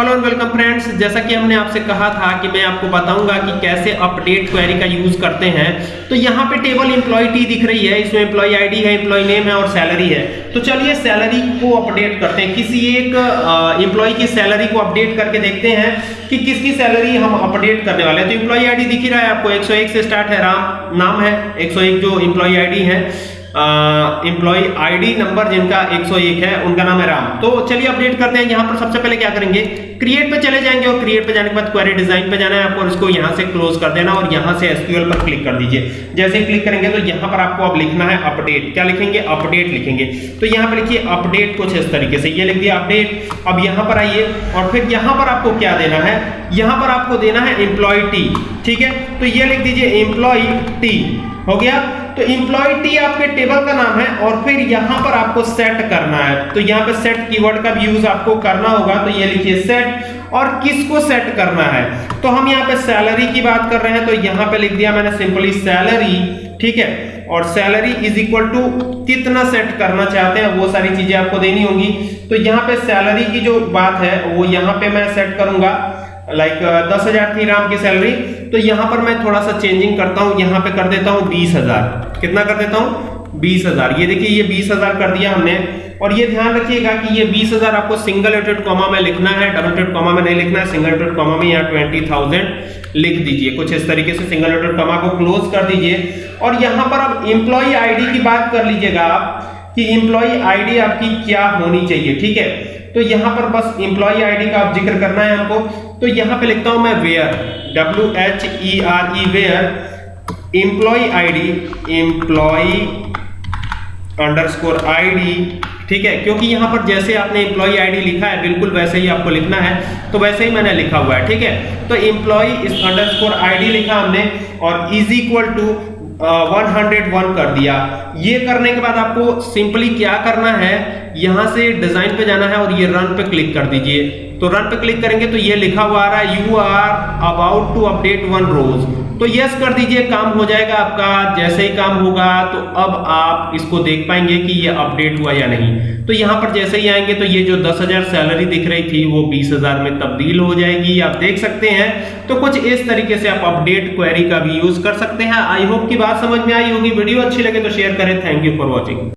Hello and welcome friends जैसा कि हमने आपसे कहा था कि मैं आपको बताऊँगा कि कैसे अपडेट क्वेरी का यूज़ करते हैं। तो यहाँ पे टेबल एम्प्लॉय टी दिख रही है, इसमें एम्प्लॉय आईडी है एम्प्लॉय नेम है और सैलरी है। तो चलिए सैलरी को अपडेट करते हैं। किसी एक एम्प्लॉय की सैलरी को अपडेट करके देखते हैं कि किसकी सैलरी हम अपडेट करने वाले हैं। तो एम्प्लॉय आईडी दिख ही रहा है आपको। 101 से स्टार्ट है, राम, नाम है। 101 जो एम्प्लॉय आईडी है। एम्प्लॉय आईडी नंबर जिनका 101 है, उनका नाम है राम। तो चलिए अपडेट करते हैं, यहाँ पर सबसे पहले क्या करेंगे? क्रिएट पे चले जाएँगे और क्रिएट पे जाने के बाद क्वेरी डिज़ाइन पे जाना है आपको इसको यहाँ से क्लोज कर देना और यहाँ से एसक्यूएल पर क्लिक कर दीजिए। जैसे ही क्लिक करेंगे तो यहाँ पर आपको अब लिखना है अपडेट क्या लिखेंगे? अपडेट लिखेंगे। तो यहाँ पर लिखिए अपडेट कुछ इस तरीके से। ये लिख दिया अपडेट अब यहाँ पर आइए और फिर यहाँ पर आपको क्या देना है? यहाँ पर आपको देना है एम्प्लॉय टी ठीक है? तो ये लिख दीजिए एम्प्लॉय टी हो गया? तो इंप्लॉय टी आपके टेबल का नाम है और फिर यहाँ पर आपको सेट करना है। तो यहाँ पे सेट कीवर्ड का भी यूज़ आपको करना होगा। तो ये लिखिए सेट और किसको सेट करना है? तो हम यहाँ पे सैलरी की बात कर रहे हैं। तो यहाँ पे लिख दिया मैंने सिंपली सैलरी ठीक है? और सैलरी इज़ इक्वल टू कितना सेट करना चाहते हैं वो सारी चीज़ें आपको देनी होंगी। तो यहाँ पे सैलरी की जो बात है वो यहाँ पे मैं सेट करूँगा। लाइक like, दस हज़ार थी राम की सैलरी तो यहाँ पर मैं थोड़ा सा चेंजिंग करता हूँ, यहाँ पे कर देता हूँ बीस हज़ार। कितना कर देता हूँ? बीस हज़ार। ये देखिए, ये बीस हज़ार कर दिया हमने। और ये ध्यान रखिएगा कि ये बीस हज़ार आपको सिंगल एटेड कॉमा में लिखना है डबल एटेड कॉमा में नहीं लिखना है सिंगल एटेड कॉमा में ट्वेंटी थाउज़ेंड लिख दीजिए। कुछ इस तरीके से सिंगल एटेड कॉमा को क्लोज कर दीजिए। और यहाँ पर अब एम्प्लॉय आईडी की बात कर लीजिएगा आप कि एम्प्लॉय आईडी आपकी क्या होनी चाहिए, ठीक है? तो यहाँ पर बस एम्प्लॉय आईडी का आप ज़िक्र करना है हमको। तो यहाँ पे लिखता हूँ मैं where W H E R E where employee ID employee underscore ID ठीक है? क्योंकि यहाँ पर जैसे आपने एम्प्लॉय आईडी लिखा है, बिल्कुल वैसे ही आपको लिखना है तो वैसे ही मैंने लिखा हुआ है, ठीक है? तो एम्प्लॉय इस अंडरस्कोर आईडी लिखा हमने, और is equal to one hundred one कर दिया। ये करने के बाद आपको सिंपली क्या करना है? यहाँ से डिज़ाइन पे जाना है और ये रन पे क्लिक कर दीजिए। तो रन पे क्लिक करेंगे तो ये लिखा हुआ आ रहा है you are about to update one row तो यस कर दीजिए काम हो जाएगा आपका जैसे ही काम होगा तो अब आप इसको देख पाएँगे कि ये अपडेट हुआ या नहीं। तो यहाँ पर जैसे ही आएँगे तो ये जो 10,000 सैलरी दिख रही थी वो 20,000 में तब्दील हो जाएगी। आप देख सकते हैं। तो कुछ इस तरीके से आप अपडेट क्वेरी का भी यूज़ कर सकते हैं। आई होप की बात समझ में आई होगी। वीडियो अच्छी लगे तो शेयर करें। Thank you for watching